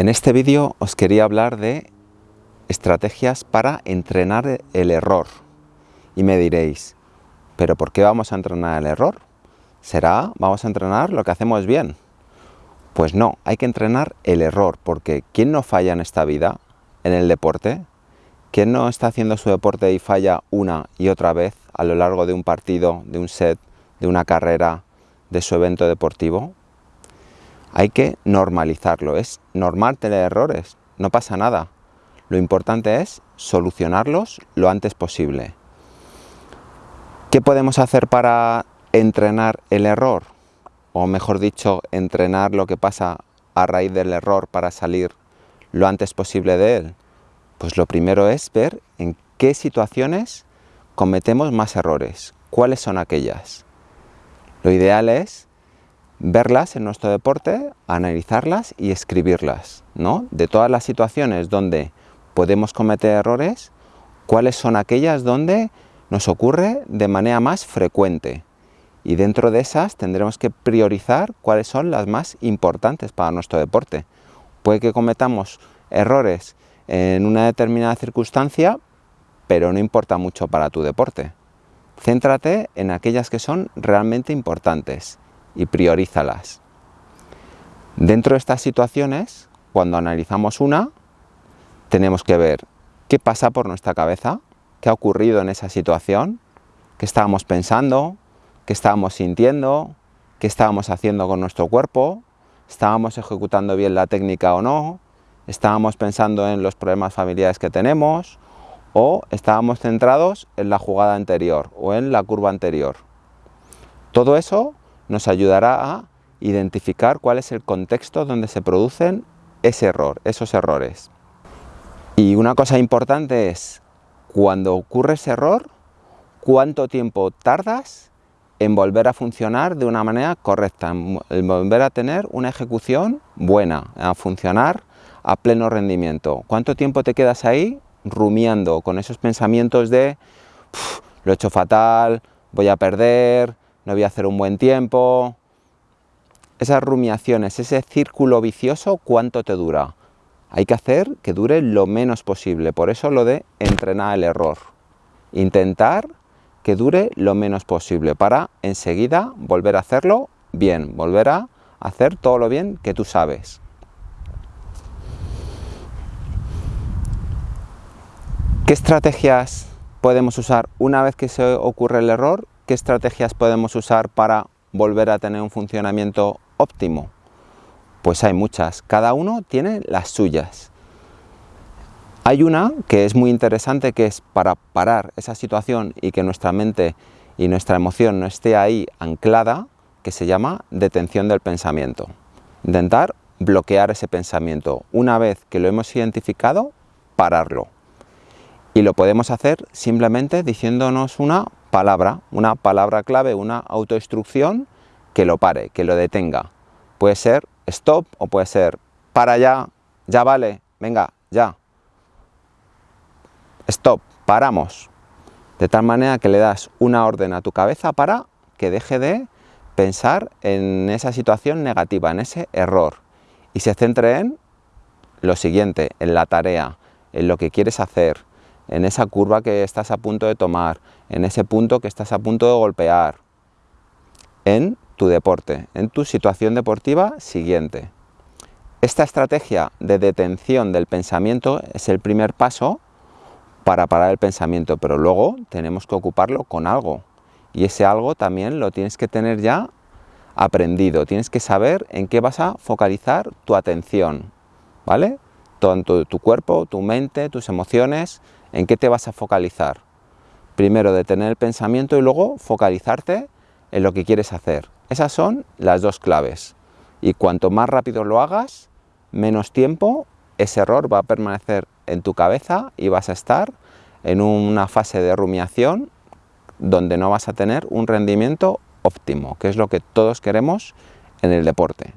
En este vídeo os quería hablar de estrategias para entrenar el error. Y me diréis, ¿pero por qué vamos a entrenar el error? ¿Será vamos a entrenar lo que hacemos bien? Pues no, hay que entrenar el error, porque ¿quién no falla en esta vida, en el deporte? ¿Quién no está haciendo su deporte y falla una y otra vez a lo largo de un partido, de un set, de una carrera, de su evento deportivo? Hay que normalizarlo, es normal tener errores, no pasa nada. Lo importante es solucionarlos lo antes posible. ¿Qué podemos hacer para entrenar el error? O mejor dicho, entrenar lo que pasa a raíz del error para salir lo antes posible de él. Pues lo primero es ver en qué situaciones cometemos más errores, cuáles son aquellas. Lo ideal es verlas en nuestro deporte, analizarlas y escribirlas, ¿no? De todas las situaciones donde podemos cometer errores, cuáles son aquellas donde nos ocurre de manera más frecuente. Y dentro de esas tendremos que priorizar cuáles son las más importantes para nuestro deporte. Puede que cometamos errores en una determinada circunstancia, pero no importa mucho para tu deporte. Céntrate en aquellas que son realmente importantes y priorízalas. Dentro de estas situaciones, cuando analizamos una, tenemos que ver qué pasa por nuestra cabeza, qué ha ocurrido en esa situación, qué estábamos pensando, qué estábamos sintiendo, qué estábamos haciendo con nuestro cuerpo, estábamos ejecutando bien la técnica o no, estábamos pensando en los problemas familiares que tenemos o estábamos centrados en la jugada anterior o en la curva anterior. Todo eso nos ayudará a identificar cuál es el contexto donde se producen ese error, esos errores. Y una cosa importante es, cuando ocurre ese error, cuánto tiempo tardas en volver a funcionar de una manera correcta, en volver a tener una ejecución buena, a funcionar a pleno rendimiento. ¿Cuánto tiempo te quedas ahí rumiando con esos pensamientos de lo he hecho fatal, voy a perder, no voy a hacer un buen tiempo. Esas rumiaciones, ese círculo vicioso, ¿cuánto te dura? Hay que hacer que dure lo menos posible, por eso lo de entrenar el error. Intentar que dure lo menos posible para enseguida volver a hacerlo bien, volver a hacer todo lo bien que tú sabes. ¿Qué estrategias podemos usar una vez que se ocurre el error ¿Qué estrategias podemos usar para volver a tener un funcionamiento óptimo? Pues hay muchas, cada uno tiene las suyas. Hay una que es muy interesante que es para parar esa situación y que nuestra mente y nuestra emoción no esté ahí anclada, que se llama detención del pensamiento. Intentar bloquear ese pensamiento. Una vez que lo hemos identificado, pararlo. Y lo podemos hacer simplemente diciéndonos una palabra, una palabra clave, una autoinstrucción que lo pare, que lo detenga. Puede ser stop o puede ser para ya, ya vale, venga, ya. Stop, paramos. De tal manera que le das una orden a tu cabeza para que deje de pensar en esa situación negativa, en ese error. Y se centre en lo siguiente, en la tarea, en lo que quieres hacer, en esa curva que estás a punto de tomar, en ese punto que estás a punto de golpear, en tu deporte, en tu situación deportiva siguiente. Esta estrategia de detención del pensamiento es el primer paso para parar el pensamiento, pero luego tenemos que ocuparlo con algo. Y ese algo también lo tienes que tener ya aprendido, tienes que saber en qué vas a focalizar tu atención, ¿vale? Tanto tu cuerpo, tu mente, tus emociones, ¿En qué te vas a focalizar? Primero detener el pensamiento y luego focalizarte en lo que quieres hacer. Esas son las dos claves. Y cuanto más rápido lo hagas, menos tiempo ese error va a permanecer en tu cabeza y vas a estar en una fase de rumiación donde no vas a tener un rendimiento óptimo, que es lo que todos queremos en el deporte.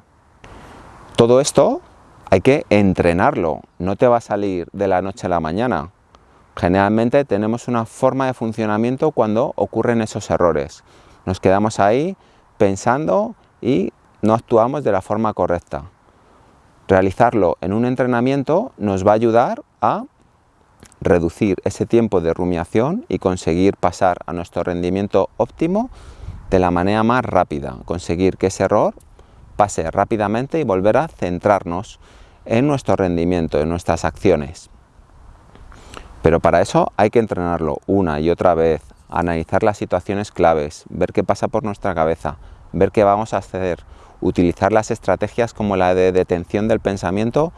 Todo esto hay que entrenarlo, no te va a salir de la noche a la mañana. Generalmente tenemos una forma de funcionamiento cuando ocurren esos errores. Nos quedamos ahí pensando y no actuamos de la forma correcta. Realizarlo en un entrenamiento nos va a ayudar a reducir ese tiempo de rumiación y conseguir pasar a nuestro rendimiento óptimo de la manera más rápida, conseguir que ese error pase rápidamente y volver a centrarnos en nuestro rendimiento, en nuestras acciones. Pero para eso hay que entrenarlo una y otra vez, analizar las situaciones claves, ver qué pasa por nuestra cabeza, ver qué vamos a hacer, utilizar las estrategias como la de detención del pensamiento,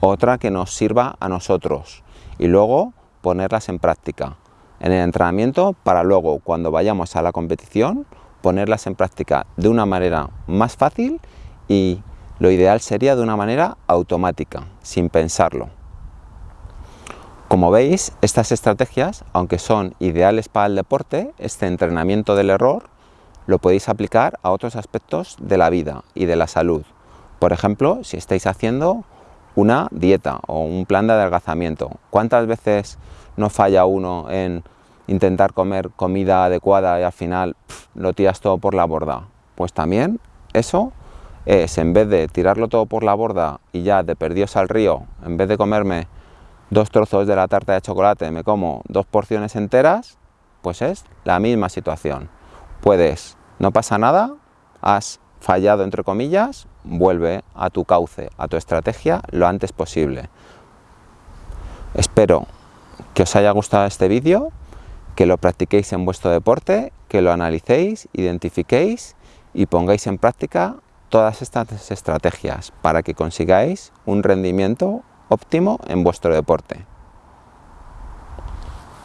otra que nos sirva a nosotros y luego ponerlas en práctica en el entrenamiento para luego cuando vayamos a la competición ponerlas en práctica de una manera más fácil y lo ideal sería de una manera automática, sin pensarlo. Como veis, estas estrategias, aunque son ideales para el deporte, este entrenamiento del error, lo podéis aplicar a otros aspectos de la vida y de la salud. Por ejemplo, si estáis haciendo una dieta o un plan de adelgazamiento, ¿cuántas veces no falla uno en intentar comer comida adecuada y al final lo tiras todo por la borda? Pues también eso es, en vez de tirarlo todo por la borda y ya de perdidos al río, en vez de comerme dos trozos de la tarta de chocolate, me como dos porciones enteras, pues es la misma situación. Puedes, no pasa nada, has fallado entre comillas, vuelve a tu cauce, a tu estrategia lo antes posible. Espero que os haya gustado este vídeo, que lo practiquéis en vuestro deporte, que lo analicéis, identifiquéis y pongáis en práctica todas estas estrategias para que consigáis un rendimiento óptimo en vuestro deporte.